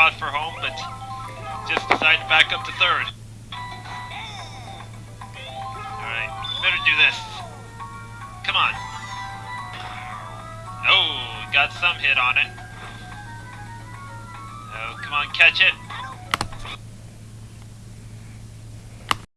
trot for home, but just decided to back up to third. Alright, better do this. Come on. Oh, got some hit on it. Oh, come on, catch it.